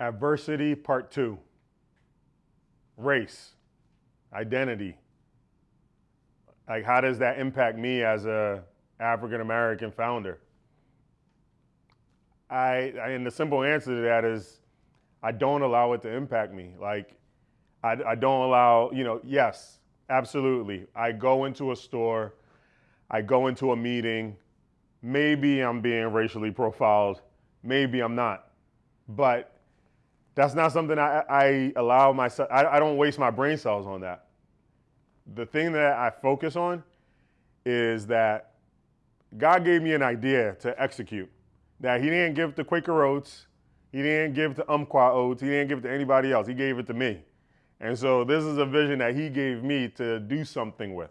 Adversity part two. Race, identity. Like how does that impact me as a African American founder? I, I and the simple answer to that is I don't allow it to impact me. Like I, I don't allow, you know, yes, absolutely. I go into a store, I go into a meeting, maybe I'm being racially profiled, maybe I'm not. But that's not something I, I allow myself, I, I don't waste my brain cells on that. The thing that I focus on is that God gave me an idea to execute. That He didn't give to Quaker Oats, He didn't give to Umpqua Oats, He didn't give it to anybody else. He gave it to me. And so this is a vision that He gave me to do something with.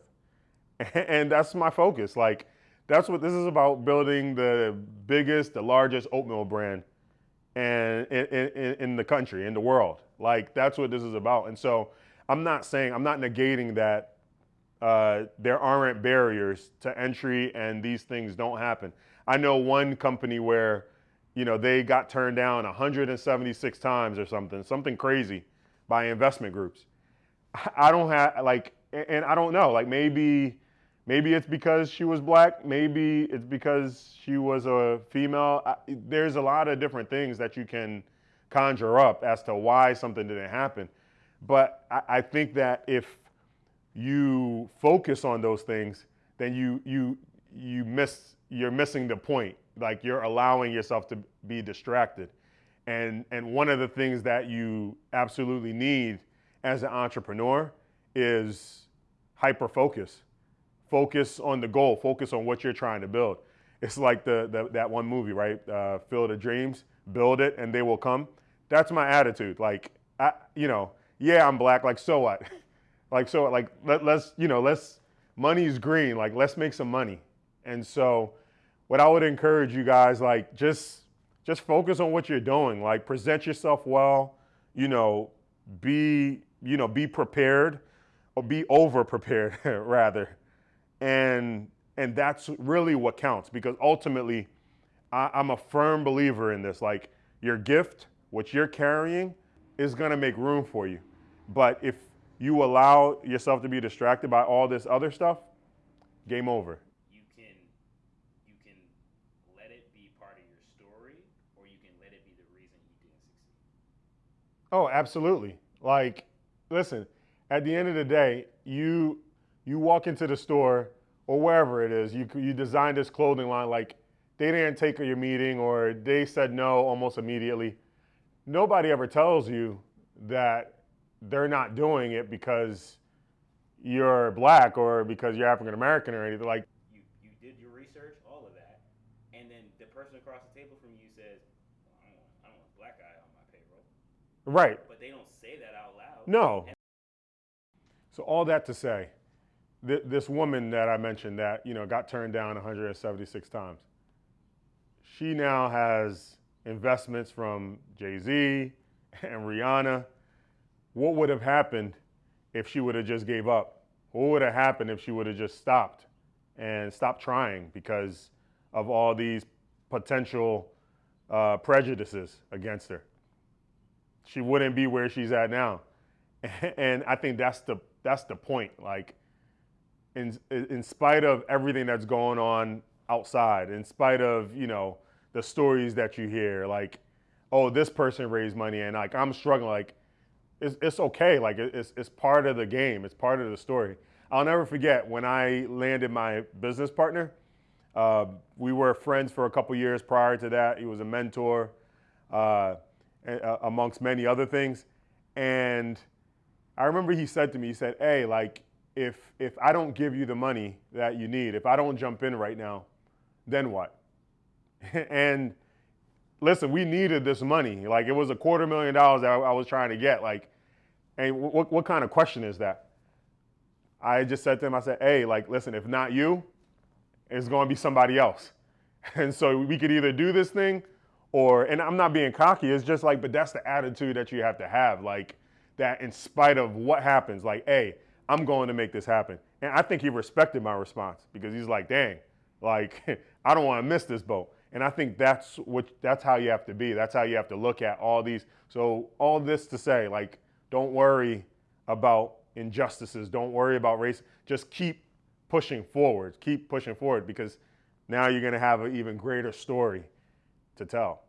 And that's my focus. Like, that's what this is about building the biggest, the largest oatmeal brand and in, in, in, the country, in the world. Like that's what this is about. And so I'm not saying, I'm not negating that uh, there aren't barriers to entry and these things don't happen. I know one company where, you know, they got turned down 176 times or something, something crazy by investment groups. I don't have like, and I don't know, like maybe Maybe it's because she was black. Maybe it's because she was a female. I, there's a lot of different things that you can conjure up as to why something didn't happen. But I, I think that if you focus on those things, then you you you miss you're missing the point. Like you're allowing yourself to be distracted. And and one of the things that you absolutely need as an entrepreneur is hyper focus focus on the goal, focus on what you're trying to build. It's like the, the that one movie, right? Uh, Field of Dreams, build it and they will come. That's my attitude. Like, I, you know, yeah, I'm black. Like, so what? like, so like let, let's, you know, let's. Money's green. Like, let's make some money. And so, what I would encourage you guys, like, just just focus on what you're doing. Like, present yourself well. You know, be you know be prepared or be over prepared rather and, and that's really what counts because ultimately, I, I'm a firm believer in this. Like your gift, what you're carrying, is gonna make room for you. But if you allow yourself to be distracted by all this other stuff, game over. You can you can let it be part of your story or you can let it be the reason you didn't succeed. Oh, absolutely. Like, listen, at the end of the day, you you walk into the store or wherever it is, you, you design this clothing line like they didn't take your meeting or they said no almost immediately. Nobody ever tells you that they're not doing it because you're black or because you're African American or anything like. You you did your research, all of that, and then the person across the table from you says, well, I, don't want, "I don't want a black guy on my payroll." Right. But they don't say that out loud. No. So all that to say, th- this woman that I mentioned that you know got turned down 176 times. She now has investments from Jay Z and Rihanna. What would have happened if she would have just gave up? What would have happened if she would have just stopped and stopped trying because of all these potential uh, prejudices against her? She wouldn't be where she's at now, and I think that's the that's the point. Like in, in spite of everything that's going on outside, in spite of, you know, the stories that you hear, like, oh, this person raised money and like I'm struggling, like, it's, it's okay. Like, it's, it's part of the game, it's part of the story. I'll never forget when I landed my business partner. Uh, we were friends for a couple years prior to that. He was a mentor, uh, amongst many other things. And I remember he said to me, he said, Hey, like, if if I don't give you the money that you need, if I don't jump in right now, then what? and listen, we needed this money. Like it was a quarter million dollars that I, was trying to get. Like, and what what kind of question is that? I just said to him, I said, hey, like, listen, if not you, it's going to be somebody else. And so we could either do this thing or, and I'm not being cocky, it's just like, but that's the attitude that you have to have. Like, that in spite of what happens, like, hey, I'm going to make this happen. And I think he respected my response because he's like, dang, like, I don't want to miss this boat. And I think that's what that's how you have to be. That's how you have to look at all these. So all this to say, like, don't worry about injustices. Don't worry about race. Just keep pushing forward. Keep pushing forward because now you're going to have an even greater story to tell.